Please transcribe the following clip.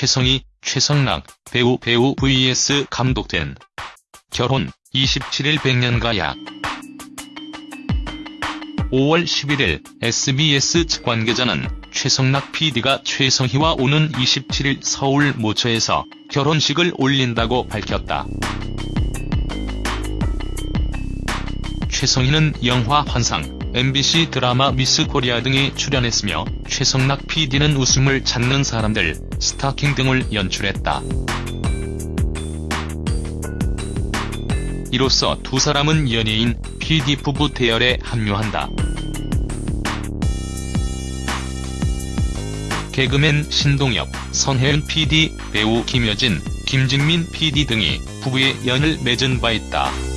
최성희, 최성락, 배우 배우 vs 감독된 결혼 27일 백년가 약 5월 11일 SBS 측 관계자는 최성락 PD가 최성희와 오는 27일 서울 모처에서 결혼식을 올린다고 밝혔다. 최성희는 영화 환상, MBC 드라마 미스 코리아 등에 출연했으며 최성락 PD는 웃음을 찾는 사람들, 스타킹 등을 연출했다. 이로써 두 사람은 연예인, PD 부부 대열에 합류한다. 개그맨 신동엽, 선혜은 PD, 배우 김여진, 김진민 PD 등이 부부의 연을 맺은 바 있다.